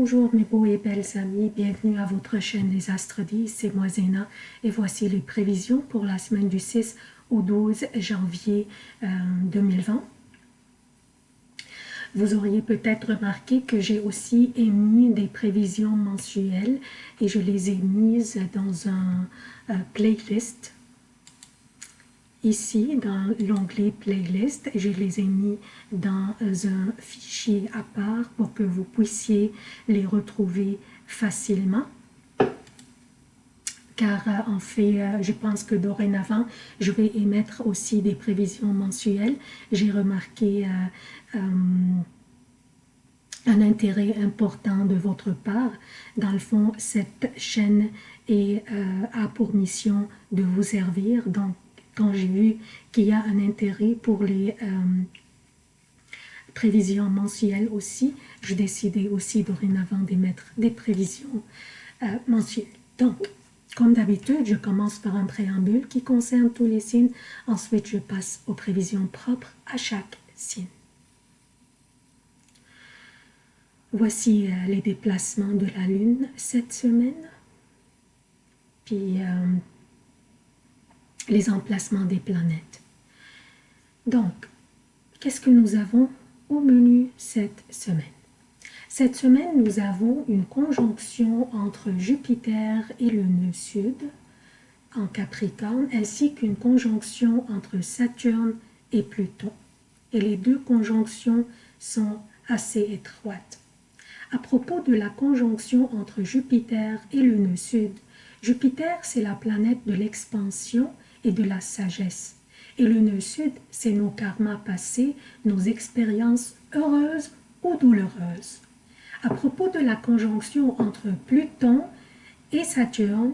Bonjour mes beaux et belles amis, bienvenue à votre chaîne Les Astres 10, c'est moi Zéna. Et voici les prévisions pour la semaine du 6 au 12 janvier 2020. Euh, Vous auriez peut-être remarqué que j'ai aussi émis des prévisions mensuelles et je les ai mises dans un euh, playlist Ici, dans l'onglet Playlist, je les ai mis dans un fichier à part pour que vous puissiez les retrouver facilement. Car euh, en fait, euh, je pense que dorénavant, je vais émettre aussi des prévisions mensuelles. J'ai remarqué euh, un intérêt important de votre part. Dans le fond, cette chaîne est, a pour mission de vous servir. Donc, quand j'ai vu qu'il y a un intérêt pour les euh, prévisions mensuelles aussi, je décidais aussi dorénavant d'émettre des prévisions euh, mensuelles. Donc, comme d'habitude, je commence par un préambule qui concerne tous les signes. Ensuite, je passe aux prévisions propres à chaque signe. Voici euh, les déplacements de la Lune cette semaine. Puis, les emplacements des planètes. Donc, qu'est-ce que nous avons au menu cette semaine? Cette semaine, nous avons une conjonction entre Jupiter et le nœud sud en Capricorne, ainsi qu'une conjonction entre Saturne et Pluton. Et les deux conjonctions sont assez étroites. À propos de la conjonction entre Jupiter et le nœud sud, Jupiter, c'est la planète de l'expansion de la sagesse. Et le nœud sud, c'est nos karmas passés, nos expériences heureuses ou douloureuses. À propos de la conjonction entre Pluton et Saturne,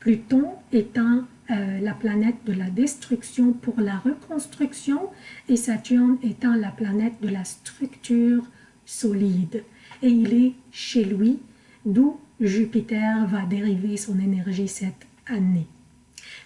Pluton étant euh, la planète de la destruction pour la reconstruction et Saturne étant la planète de la structure solide. Et il est chez lui, d'où Jupiter va dériver son énergie cette année.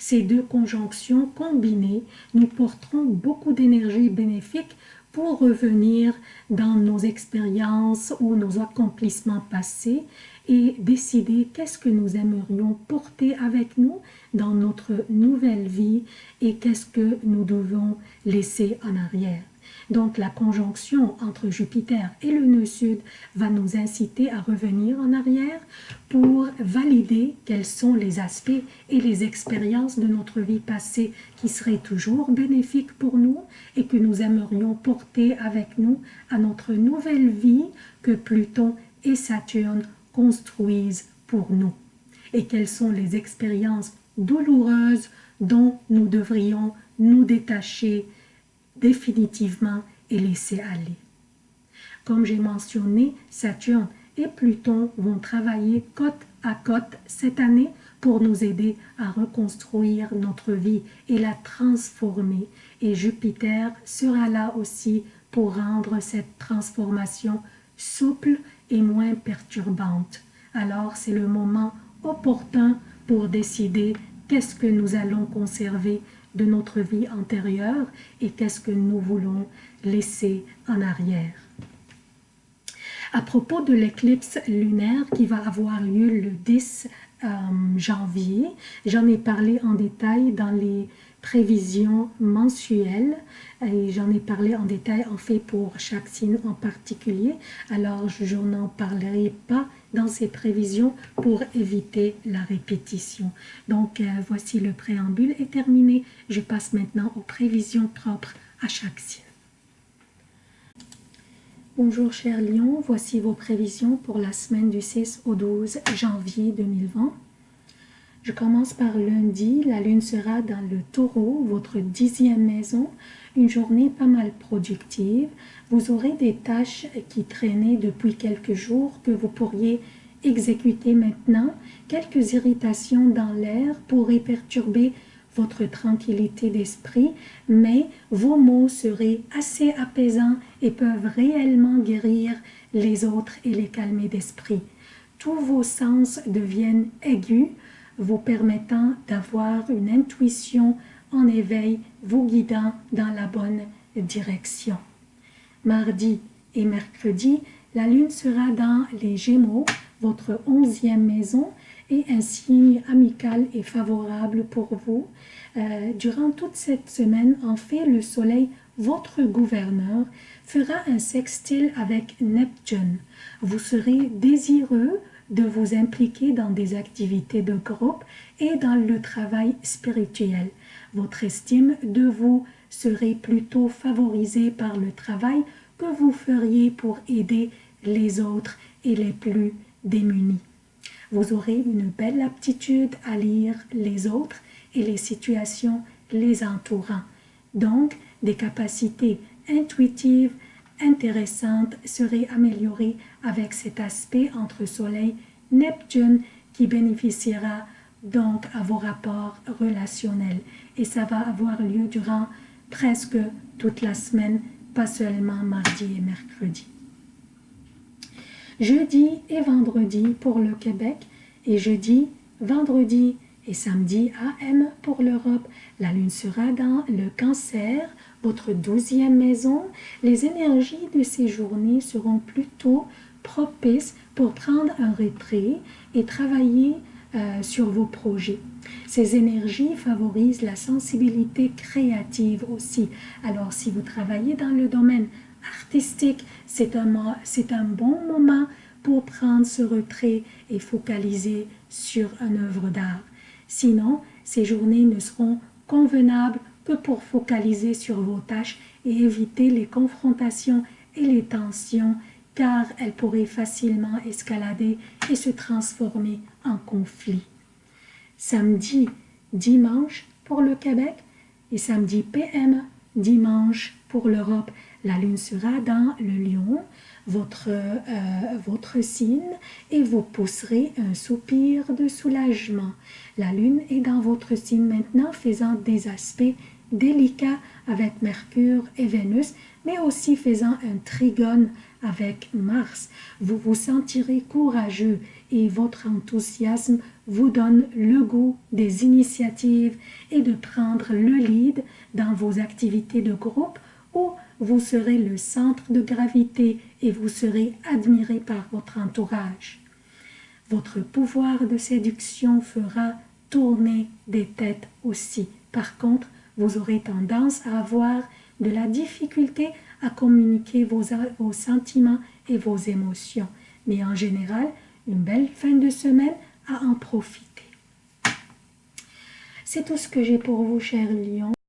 Ces deux conjonctions combinées nous porteront beaucoup d'énergie bénéfique pour revenir dans nos expériences ou nos accomplissements passés et décider qu'est-ce que nous aimerions porter avec nous dans notre nouvelle vie et qu'est-ce que nous devons laisser en arrière. Donc la conjonction entre Jupiter et le nœud sud va nous inciter à revenir en arrière pour valider quels sont les aspects et les expériences de notre vie passée qui seraient toujours bénéfiques pour nous et que nous aimerions porter avec nous à notre nouvelle vie que Pluton et Saturne construisent pour nous. Et quelles sont les expériences douloureuses dont nous devrions nous détacher définitivement et laisser aller. Comme j'ai mentionné, Saturne et Pluton vont travailler côte à côte cette année pour nous aider à reconstruire notre vie et la transformer. Et Jupiter sera là aussi pour rendre cette transformation souple et moins perturbante. Alors c'est le moment opportun pour décider qu'est-ce que nous allons conserver de notre vie antérieure et qu'est-ce que nous voulons laisser en arrière. À propos de l'éclipse lunaire qui va avoir lieu le 10 euh, janvier, j'en ai parlé en détail dans les prévisions mensuelles et j'en ai parlé en détail en fait pour chaque signe en particulier alors je n'en parlerai pas dans ces prévisions pour éviter la répétition. Donc euh, voici le préambule est terminé. Je passe maintenant aux prévisions propres à chaque signe. Bonjour chers lions, voici vos prévisions pour la semaine du 6 au 12 janvier 2020. Je commence par lundi, la lune sera dans le taureau, votre dixième maison, une journée pas mal productive. Vous aurez des tâches qui traînaient depuis quelques jours que vous pourriez exécuter maintenant. Quelques irritations dans l'air pourraient perturber votre tranquillité d'esprit, mais vos mots seraient assez apaisants et peuvent réellement guérir les autres et les calmer d'esprit. Tous vos sens deviennent aigus, vous permettant d'avoir une intuition en éveil, vous guidant dans la bonne direction. Mardi et mercredi, La lune sera dans les Gémeaux, votre onzième maison, et un signe amical et favorable pour vous. Euh, durant toute cette semaine, en fait, le soleil, votre gouverneur, fera un sextile avec Neptune. Vous serez désireux de vous impliquer dans des activités de groupe et dans le travail spirituel. Votre estime de vous serait plutôt favorisée par le travail que vous feriez pour aider les autres et les plus démunis. Vous aurez une belle aptitude à lire les autres et les situations les entourant. Donc, des capacités intuitives intéressantes seraient améliorées avec cet aspect entre Soleil Neptune qui bénéficiera donc à vos rapports relationnels. Et ça va avoir lieu durant presque toute la semaine, pas seulement mardi et mercredi. Jeudi et vendredi pour le Québec et jeudi, vendredi et samedi AM pour l'Europe. La lune sera dans le cancer, votre douzième maison. Les énergies de ces journées seront plutôt propices pour prendre un retrait et travailler euh, sur vos projets. Ces énergies favorisent la sensibilité créative aussi. Alors si vous travaillez dans le domaine artistique, c'est un, un bon moment pour prendre ce retrait et focaliser sur une œuvre d'art. Sinon, ces journées ne seront convenables que pour focaliser sur vos tâches et éviter les confrontations et les tensions car elles pourraient facilement escalader et se transformer en conflit. Samedi, dimanche pour le Québec et samedi PM, dimanche pour l'Europe. La lune sera dans le lion, votre, euh, votre signe, et vous pousserez un soupir de soulagement. La lune est dans votre signe maintenant, faisant des aspects délicats avec Mercure et Vénus, mais aussi faisant un trigone avec Mars. Vous vous sentirez courageux et votre enthousiasme vous donne le goût des initiatives et de prendre le lead dans vos activités de groupe où vous serez le centre de gravité et vous serez admiré par votre entourage. Votre pouvoir de séduction fera tourner des têtes aussi. Par contre, vous aurez tendance à avoir de la difficulté à communiquer vos, vos sentiments et vos émotions. Mais en général, une belle fin de semaine en profiter. C'est tout ce que j'ai pour vous, chers lions.